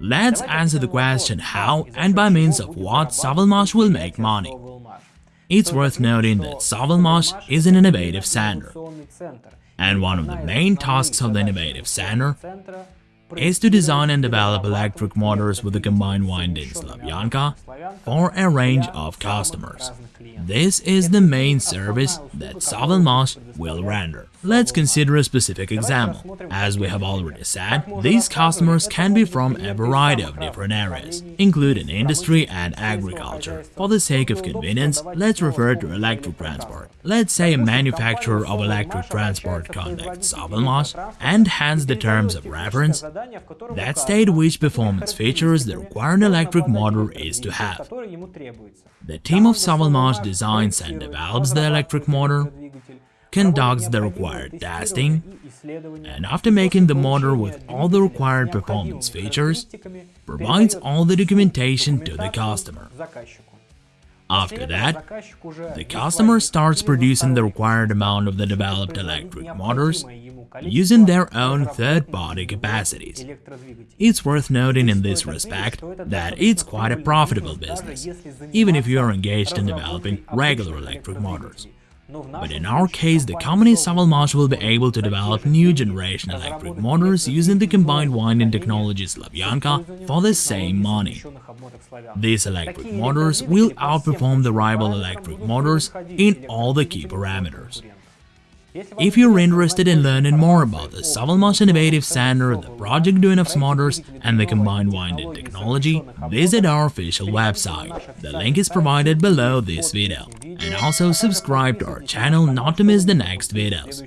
Let's answer the question how and by means of what Savalmash will make money. It's worth noting that Savalmash is an innovative center, and one of the main tasks of the innovative center is to design and develop electric motors with a combined winding Slavyanka for a range of customers. This is the main service that Savalmash will render. Let's consider a specific example. As we have already said, these customers can be from a variety of different areas, including industry and agriculture. For the sake of convenience, let's refer to electric transport. Let's say a manufacturer of electric transport contacts Savalmash and hands the terms of reference that state which performance features the required electric motor is to have. The team of Savalmash designs and develops the electric motor, conducts the required testing, and after making the motor with all the required performance features, provides all the documentation to the customer. After that, the customer starts producing the required amount of the developed electric motors using their own third-party capacities. It's worth noting in this respect that it's quite a profitable business, even if you are engaged in developing regular electric motors. But in our case, the company Savalmash will be able to develop new generation electric motors using the combined winding technology Slavyanka for the same money. These electric motors will outperform the rival electric motors in all the key parameters. If you're interested in learning more about the Savalmash Innovative Center, the project Duyunov's Motors and the combined winding technology, visit our official website. The link is provided below this video. And also subscribe to our channel not to miss the next videos.